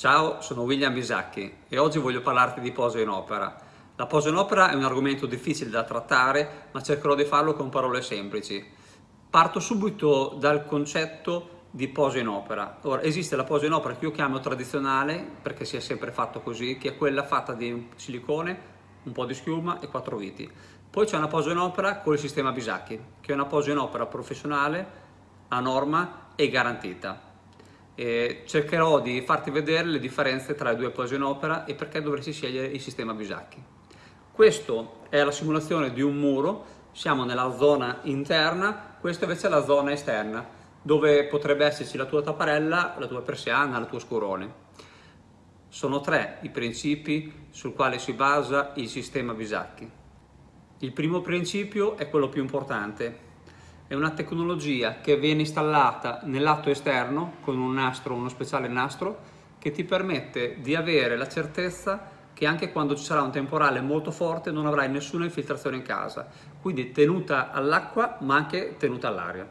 Ciao, sono William Bisacchi e oggi voglio parlarti di posa in opera. La posa in opera è un argomento difficile da trattare, ma cercherò di farlo con parole semplici. Parto subito dal concetto di posa in opera. Ora, esiste la posa in opera che io chiamo tradizionale, perché si è sempre fatto così, che è quella fatta di silicone, un po' di schiuma e quattro viti. Poi c'è una posa in opera con il sistema Bisacchi, che è una posa in opera professionale, a norma e garantita e cercherò di farti vedere le differenze tra le due pose in opera e perché dovresti scegliere il sistema Bisacchi. Questo è la simulazione di un muro, siamo nella zona interna, questa invece è la zona esterna, dove potrebbe esserci la tua tapparella, la tua persiana, il tuo scurone. Sono tre i principi sul quale si basa il sistema Bisacchi. Il primo principio è quello più importante, è una tecnologia che viene installata nel lato esterno con un nastro, uno speciale nastro che ti permette di avere la certezza che anche quando ci sarà un temporale molto forte non avrai nessuna infiltrazione in casa, quindi tenuta all'acqua ma anche tenuta all'aria.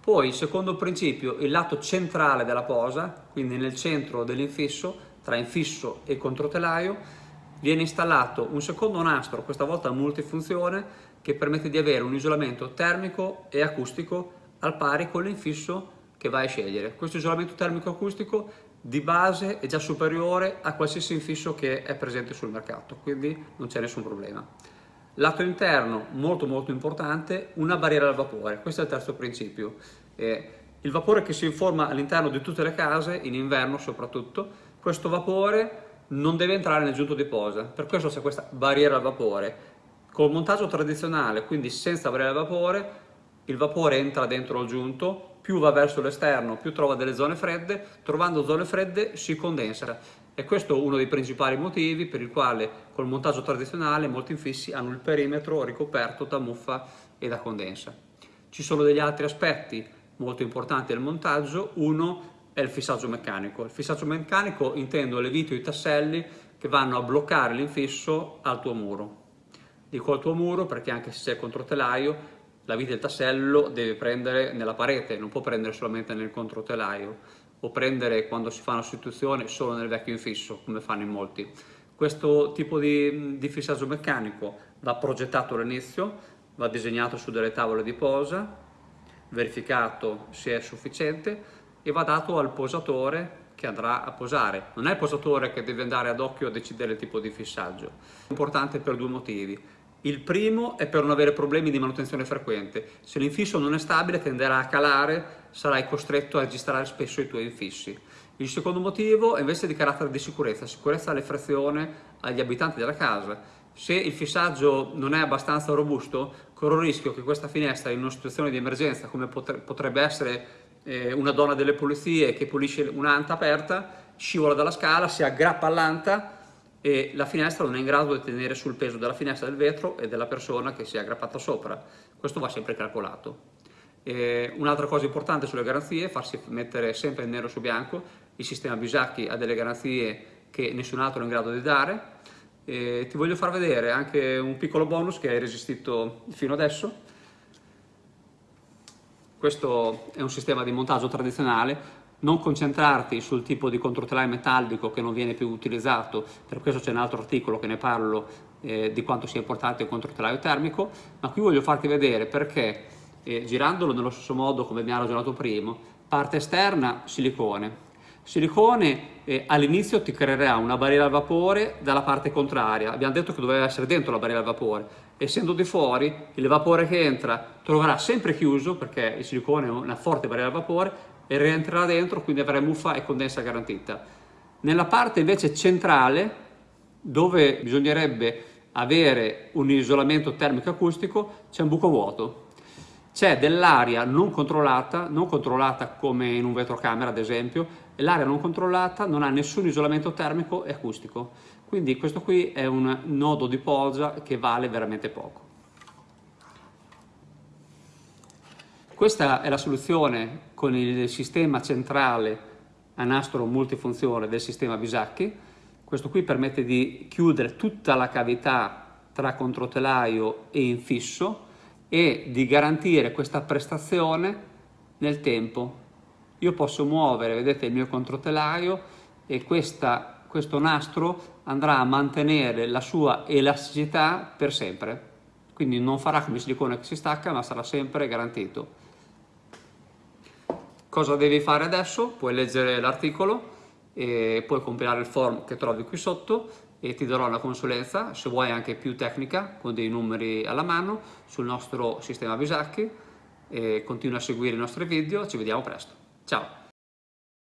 Poi secondo principio, il lato centrale della posa, quindi nel centro dell'infisso, tra infisso e controtelaio, viene installato un secondo nastro, questa volta multifunzione, che permette di avere un isolamento termico e acustico al pari con l'infisso che vai a scegliere. Questo isolamento termico acustico di base è già superiore a qualsiasi infisso che è presente sul mercato, quindi non c'è nessun problema. Lato interno, molto molto importante, una barriera al vapore, questo è il terzo principio. Eh, il vapore che si informa all'interno di tutte le case, in inverno soprattutto, questo vapore non deve entrare nel giunto di posa, per questo c'è questa barriera al vapore Col montaggio tradizionale, quindi senza avere il vapore, il vapore entra dentro il giunto, più va verso l'esterno, più trova delle zone fredde, trovando zone fredde si condensa. E questo è uno dei principali motivi per il quale col montaggio tradizionale molti infissi hanno il perimetro ricoperto da muffa e da condensa. Ci sono degli altri aspetti molto importanti del montaggio, uno è il fissaggio meccanico. Il fissaggio meccanico intendo le viti o i tasselli che vanno a bloccare l'infisso al tuo muro dico al tuo muro perché anche se sei controtelaio la vite del tassello deve prendere nella parete, non può prendere solamente nel controtelaio o prendere quando si fa una sostituzione solo nel vecchio infisso come fanno in molti. Questo tipo di, di fissaggio meccanico va progettato all'inizio, va disegnato su delle tavole di posa, verificato se è sufficiente e va dato al posatore che andrà a posare. Non è il posatore che deve andare ad occhio a decidere il tipo di fissaggio. È importante per due motivi. Il primo è per non avere problemi di manutenzione frequente. Se l'infisso non è stabile tenderà a calare, sarai costretto a registrare spesso i tuoi infissi. Il secondo motivo è invece di carattere di sicurezza, sicurezza alle frazioni agli abitanti della casa. Se il fissaggio non è abbastanza robusto, corro il rischio che questa finestra in una situazione di emergenza, come potrebbe essere eh, una donna delle pulizie che pulisce un'anta aperta, scivola dalla scala, si aggrappa all'anta e la finestra non è in grado di tenere sul peso della finestra del vetro e della persona che si è aggrappata sopra. Questo va sempre calcolato. Un'altra cosa importante sulle garanzie è farsi mettere sempre nero su bianco. Il sistema Bisacchi ha delle garanzie che nessun altro è in grado di dare. E ti voglio far vedere anche un piccolo bonus che hai resistito fino adesso. Questo è un sistema di montaggio tradizionale. Non concentrarti sul tipo di controtelaio metallico che non viene più utilizzato, per questo c'è un altro articolo che ne parlo eh, di quanto sia importante il controtelaio termico, ma qui voglio farti vedere perché eh, girandolo nello stesso modo come abbiamo ragionato prima, parte esterna silicone, silicone eh, all'inizio ti creerà una barriera al vapore dalla parte contraria, abbiamo detto che doveva essere dentro la barriera al vapore, essendo di fuori il vapore che entra troverà sempre chiuso perché il silicone è una forte barriera al vapore e rientrerà dentro, quindi avrai muffa e condensa garantita. Nella parte invece centrale, dove bisognerebbe avere un isolamento termico acustico, c'è un buco vuoto. C'è dell'aria non controllata, non controllata come in un vetrocamera ad esempio, l'aria non controllata non ha nessun isolamento termico e acustico. Quindi questo qui è un nodo di posa che vale veramente poco. Questa è la soluzione con il sistema centrale a nastro multifunzione del sistema Bisacchi. Questo qui permette di chiudere tutta la cavità tra controtelaio e infisso e di garantire questa prestazione nel tempo. Io posso muovere, vedete, il mio controtelaio e questa, questo nastro andrà a mantenere la sua elasticità per sempre. Quindi non farà come il silicone che si stacca, ma sarà sempre garantito. Cosa devi fare adesso? Puoi leggere l'articolo e puoi compilare il form che trovi qui sotto e ti darò una consulenza, se vuoi anche più tecnica, con dei numeri alla mano, sul nostro sistema Bisacchi. E continua a seguire i nostri video, ci vediamo presto. Ciao!